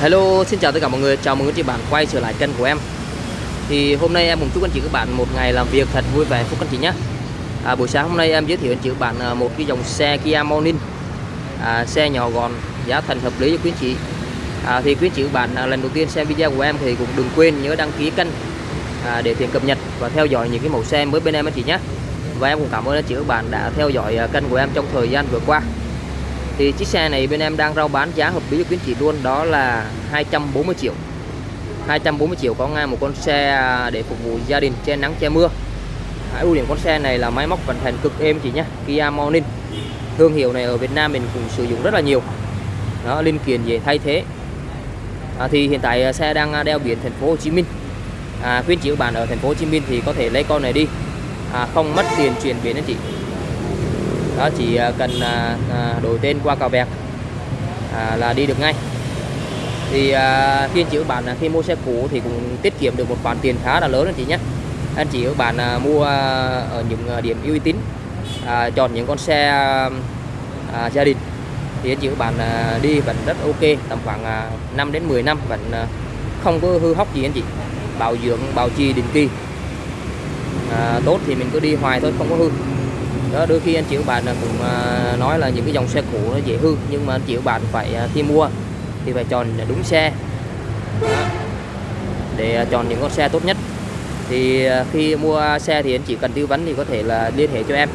Hello, xin chào tất cả mọi người, chào mừng các chị bạn quay trở lại kênh của em. Thì hôm nay em cùng chúc anh chị các bạn một ngày làm việc thật vui vẻ phúc anh chị nhé. À, Buổi sáng hôm nay em giới thiệu anh chị các bạn à, một cái dòng xe Kia Morning. À, Xe nhỏ gọn, giá thành hợp lý cho quý anh chị. À, Thì quý anh chị các bạn à, lần đầu tiên xem video của em thì cũng đừng quên nhớ đăng ký kênh à, Để tiện cập nhật và theo dõi những cái mẫu xe mới bên em anh chị nhé. Và em cũng cảm ơn anh chị các bạn đã theo dõi à, kênh của em trong thời gian vừa qua thì chiếc xe này bên em đang rao bán giá hợp lý cho quý anh chị luôn đó là 240 triệu. 240 triệu có ngay một con xe à, để phục vụ gia đình che nắng che mưa. À, ưu điểm con xe này là máy móc vận hành cực êm chị nhé Kia Morning. Thương hiệu này ở Việt Nam mình cũng sử dụng rất là nhiều. Đó linh kiện về thay thế. À, thì hiện tại à, xe đang à, đeo biển thành phố Hồ Chí Minh. À, quý anh chị các bạn ở thành phố Hồ Chí Minh thì có thể lấy con này đi. À, không mất tiền chuyển biển anh chị đó chỉ à, cần à, à, đổi tên qua cào vẹt à, là đi được ngay. Thì à, khi anh chị các bạn à, khi mua xe cũ thì cũng tiết kiệm được một khoản tiền khá là lớn anh chị nhé. Anh chị các bạn à, mua à, ở những điểm uy tín à, chọn những con xe à, gia đình. Thì anh chị các bạn à, đi vẫn rất ok tầm khoảng à, 5 đến 10 năm vẫn à, không có hư hóc gì anh chị. Bảo dưỡng bảo trì định kỳ. À, tốt thì mình cứ đi hoài thôi không có hư đó đôi khi anh chị các bạn à, cũng à, nói là những cái dòng xe cũ nó dễ hư nhưng mà anh chị các bạn phải à, khi mua thì phải chọn đúng xe. Đó. để chọn những con xe tốt nhất. Thì khi mua xe thì anh chị cần tư vấn thì có thể là liên hệ cho em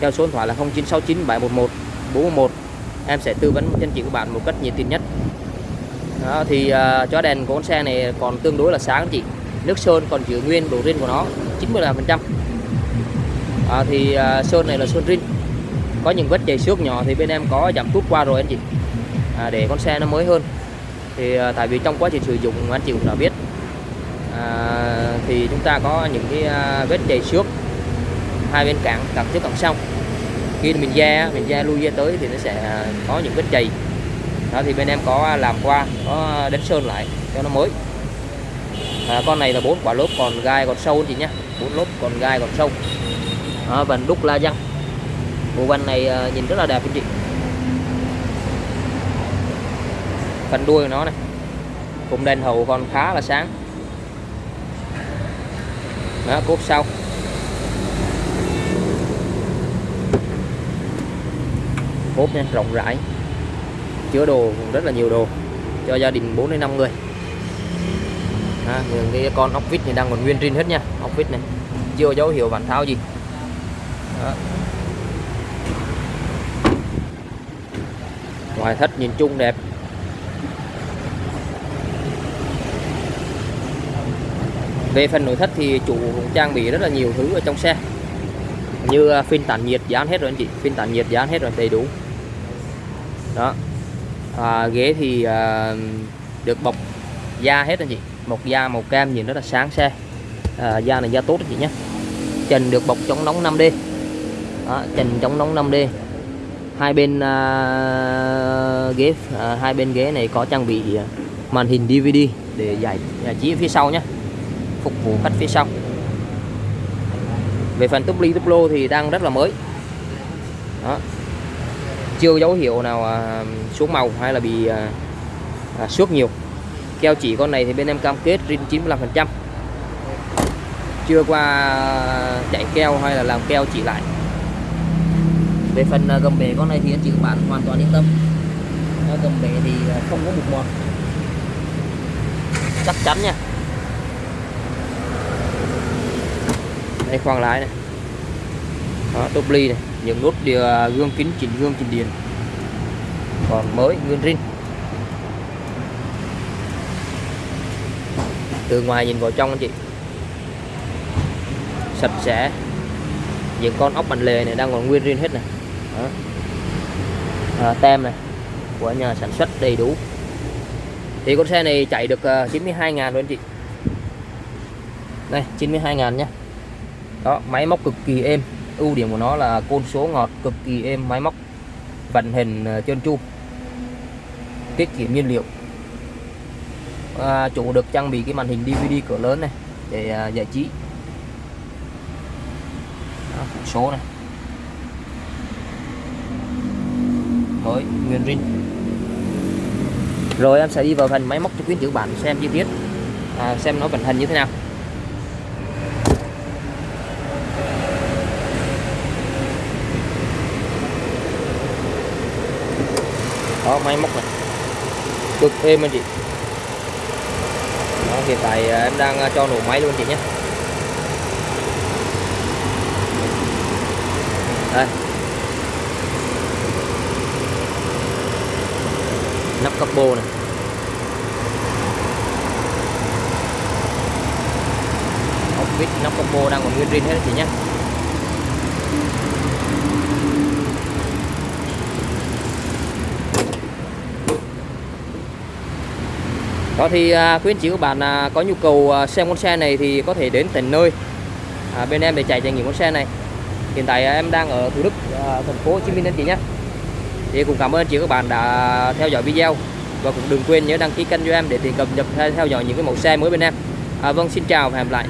theo số điện thoại là 0969 711 411 em sẽ tư vấn cho anh chị các bạn một cách nhiệt tình nhất. Đó, thì uh, chó đèn của con xe này còn tương đối là sáng anh chị. Nước sơn còn giữ nguyên độ riêng của nó 95 phần trăm à, thì à, sơn này là sơn rin có những vết chảy xước nhỏ thì bên em có giảm tút qua rồi anh chị. À, để con xe nó mới hơn. Thì à, tại vì trong quá trình sử dụng anh chị cũng đã biết. À, thì chúng ta có những cái à, vết chảy xước hai bên cẳng cẳng trước cẳng sau. Khi mình da mình da lui da tới thì nó sẽ à, có những vết chày đó thì bên em có làm qua có đánh sơn lại cho nó mới. À, con này là bốn quả lốp còn gai còn sâu anh chị nhé. Bốn lốp còn gai còn sâu ở vành đúc la răng bộ vành này à, nhìn rất là đẹp anh chị. Phần đuôi của nó này cùng đèn hậu còn khá là sáng. Đó cốt sau. Cốt nha rộng rãi. Chứa đồ rất là nhiều đồ. Cho gia đình 4 đến 5 người. À, những cái con ốc vít này đang còn nguyên trinh hết nha. Ốc vít này. Chưa dấu hiệu vặn tháo gì đó. ngoại thất nhìn chung đẹp. Về phần nội thất thì chủ cũng trang bị rất là nhiều thứ ở trong xe. Như à, phin phên tản nhiệt dán hết rồi anh chị. Phên tản nhiệt dán hết rồi đầy đủ. Đó. À, ghế thì à, được bọc da hết anh chị. Một da màu cam nhìn rất là sáng xe. À, da này da tốt anh chị nhé. Trần được bọc chống nóng 5D đó, trần chống nóng 5D hai bên uh, ghế uh, hai bên ghế này có trang bị à, màn hình DVD để giải, giải trí phía sau nhé phục vụ khách phía sau. Về phần túp ly túp lô thì đang rất là mới. Đó. chưa dấu hiệu nào uh, xuống màu hay là bị uh, uh, xước nhiều. Keo chỉ con này thì bên em cam kết rin 95 phần trăm. Chưa qua chạy keo hay là làm keo chỉ lại về phần à, gầm bể con này thì anh chị các bạn hoàn toàn yên tâm. Gầm bể thì à, không có mục mọt. Chắc chắn nha. Đây khoang lái này. Đó, top ly này. Những nút điều à, gương kính chỉnh gương chỉnh điện. Còn mới nguyên rin. Từ ngoài nhìn vào trong anh chị. Sạch sẽ. Những con ốc bành lề này đang còn nguyên rin hết này. Đó. À, tem này của nhà sản xuất đầy đủ. Thì con xe này chạy được ờ, 92 ngàn luôn anh chị. Đây 92 ngàn nhé đó máy móc cực kỳ êm. Ưu điểm của nó là côn số ngọt cực kỳ êm máy móc vận hình ờ, trơn tru. Tiết kiệm nhiên liệu. À, chủ được trang bị cái màn hình DVD cỡ lớn này để à, giải trí. Đó, số này. Mới nguyên rin rồi em sẽ đi vào phần máy móc cho quý chữ bản bạn xem chi tiết. À, xem nó vận hành như thế nào. Đó máy móc này. Cực êm anh chị. Đó, hiện tại à, em đang à, cho nổ máy luôn chị nhé. Đây. Nắp capo này. Ốc vít nắp capo đang còn nguyên zin hết chị nhé đó thì à, quý anh chị các bạn à, có nhu cầu à, xem con xe này thì có thể đến tận nơi. À, bên em để chạy trải nghiệm con xe này. Hiện tại à, em đang ở Thủ Đức à, thành phố Hồ Chí Minh anh chị nhé thì cũng cảm ơn chị các bạn đã theo dõi video. Và cũng đừng quên nhớ đăng ký kênh cho em để tiện cập nhật theo dõi những cái mẫu xe mới bên em. À, vâng xin chào và hẹn gặp lại.